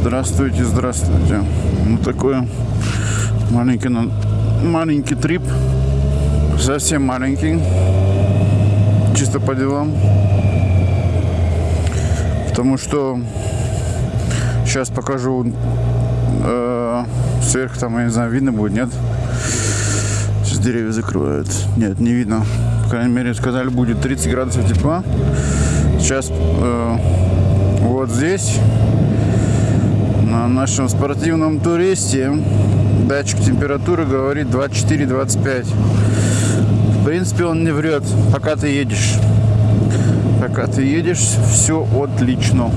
Здравствуйте, здравствуйте. Ну такой маленький, маленький трип. Совсем маленький. Чисто по делам. Потому что сейчас покажу э, сверху там, я не знаю, видно будет, нет? Сейчас деревья закрывают. Нет, не видно. По крайней мере, сказали, будет 30 градусов тепла. Сейчас э, вот здесь на нашем спортивном туристе датчик температуры говорит 24-25. В принципе, он не врет, пока ты едешь. Пока ты едешь, все отлично.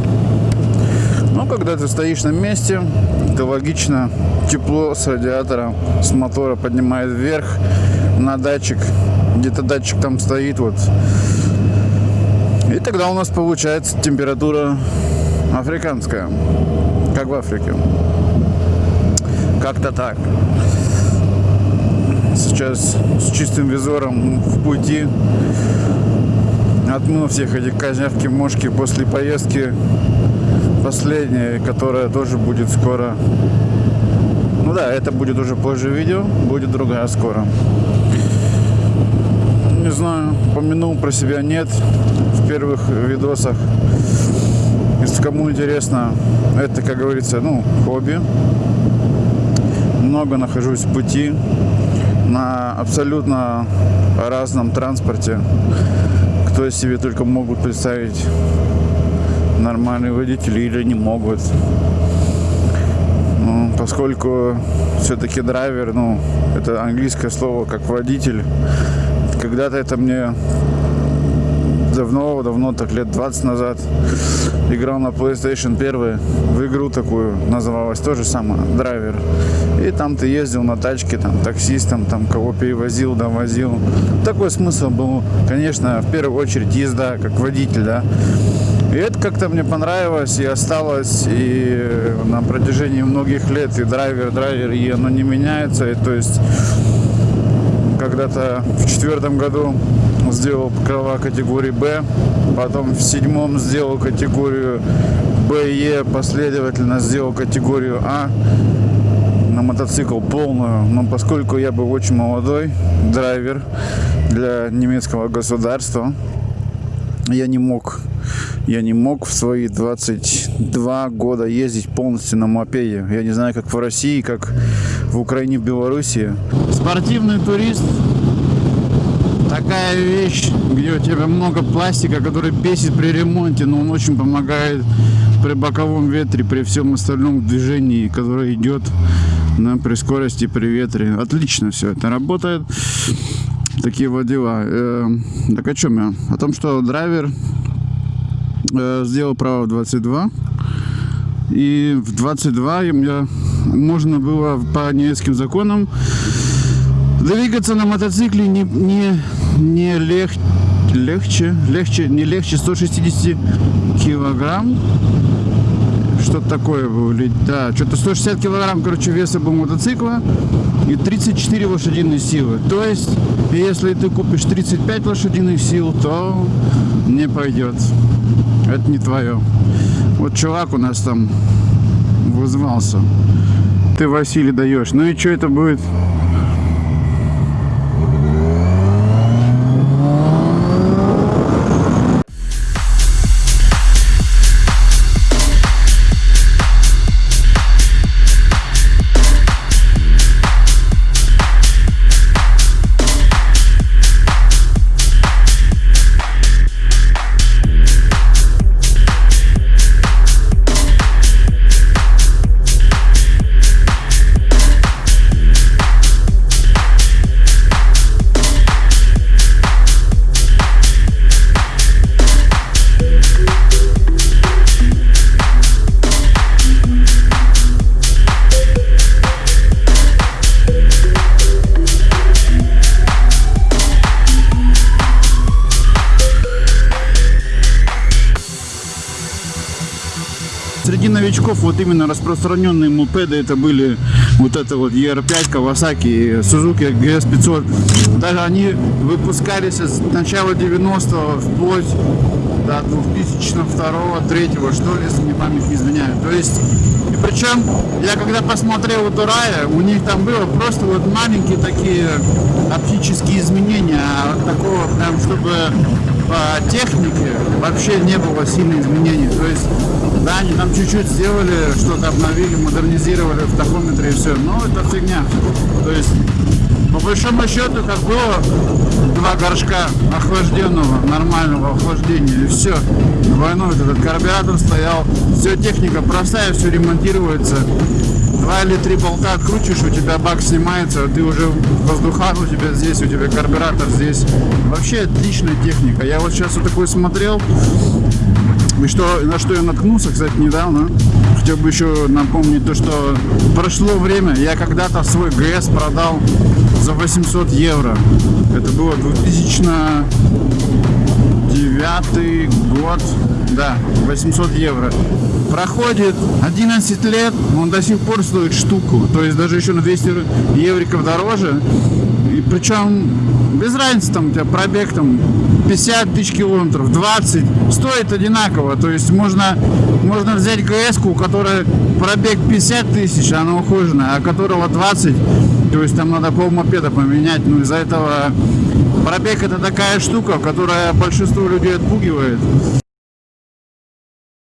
Но когда ты стоишь на месте, то логично, тепло с радиатора, с мотора поднимает вверх на датчик. Где-то датчик там стоит вот. И тогда у нас получается температура африканская, как в Африке. Как-то так. Сейчас с чистым визором в пути отмыл всех этих козявки, мошки после поездки последняя, которая тоже будет скоро. Ну да, это будет уже позже видео, будет другая скоро. Не знаю, помянул про себя нет в первых видосах. Если кому интересно, это, как говорится, ну, хобби. Много нахожусь в пути на абсолютно разном транспорте. Кто себе только могут представить нормальные водители или не могут. Ну, поскольку все-таки драйвер, ну, это английское слово как водитель. Когда-то это мне давно-давно, так лет 20 назад, играл на PlayStation 1 в игру такую, называлась тоже самое, драйвер. И там ты ездил на тачке, там, таксистом, там, кого перевозил, довозил. Такой смысл был, конечно, в первую очередь езда, как водитель, да. И это как-то мне понравилось и осталось, и на протяжении многих лет и драйвер, драйвер, и оно не меняется, и то есть когда-то в четвертом году сделал права категории Б, потом в седьмом сделал категорию Б и Е, последовательно сделал категорию А на мотоцикл полную, но поскольку я был очень молодой драйвер для немецкого государства, я не мог, я не мог в свои 22 года ездить полностью на мопеде. Я не знаю, как в России, как в Украине, в Белоруссии. Спортивный турист такая вещь, где у тебя много пластика, который бесит при ремонте, но он очень помогает при боковом ветре, при всем остальном движении, которое идет на, при скорости, при ветре. Отлично все это работает. Такие вот дела. Э, так о чем я? О том, что драйвер э, сделал право в 22. И в 22 им я, можно было по немецким законам двигаться на мотоцикле не, не, не лег, легче, легче, не легче 160 килограмм. Что-то такое было. Да, что-то 160 килограмм, короче, веса был мотоцикла и 34 лошадиные силы. То есть, если ты купишь 35 лошадиных сил, то не пойдет. Это не твое. Вот чувак у нас там вызвался. Ты, Василий, даешь. Ну и что это будет? Среди новичков вот именно распространенные мопеды это были вот это вот ER5, Kawasaki, Suzuki GS500. Даже они выпускались с начала 90-го вплоть до 2002 3 что ли, если мне память не изменяет. То есть Причем, я когда посмотрел у Турая, у них там было просто вот маленькие такие оптические изменения, а такого прям, чтобы по технике вообще не было сильных изменений. То есть, да, они там чуть-чуть сделали, что-то обновили, модернизировали в тахометре и все. Но это фигня. То есть, по большому счету, как было два горшка охлажденного, нормального охлаждения, и все. Двойной этот карбюратор стоял, все техника простая, все ремонтируется. Два или три болта откручиваешь, у тебя бак снимается, ты уже воздухан у тебя здесь, у тебя карбюратор здесь. Вообще отличная техника. Я вот сейчас вот такой смотрел, и что, на что я наткнулся, кстати, недавно. Хотел бы еще напомнить то, что прошло время, я когда-то свой ГС продал за 800 евро. Это было 2009 год, да, 800 евро. Проходит 11 лет, он до сих пор стоит штуку, то есть даже еще на 200 евриков дороже. И причем без разницы, там у тебя пробег там 50 тысяч километров, 20, стоит одинаково. То есть можно, можно взять ГС, у которой пробег 50 тысяч, она ухоженная, а которого 20, то есть там надо пол мопеда поменять. Ну из-за этого пробег это такая штука, которая большинство людей отпугивает.